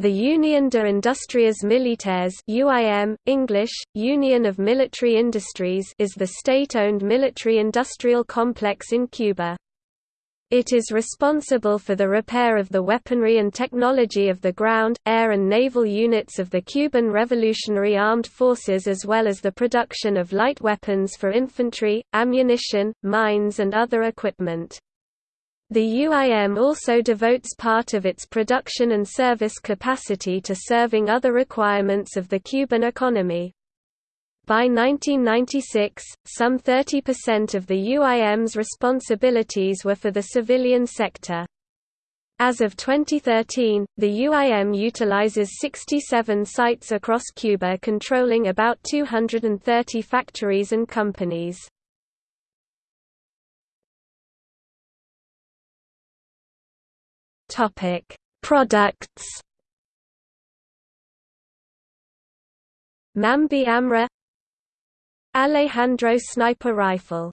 The Union de Industrias Militares UIM, English, Union of Military Industries is the state-owned military-industrial complex in Cuba. It is responsible for the repair of the weaponry and technology of the ground, air and naval units of the Cuban Revolutionary Armed Forces as well as the production of light weapons for infantry, ammunition, mines and other equipment. The UIM also devotes part of its production and service capacity to serving other requirements of the Cuban economy. By 1996, some 30% of the UIM's responsibilities were for the civilian sector. As of 2013, the UIM utilizes 67 sites across Cuba controlling about 230 factories and companies. Topic: Products. Mambi AMR Alejandro sniper rifle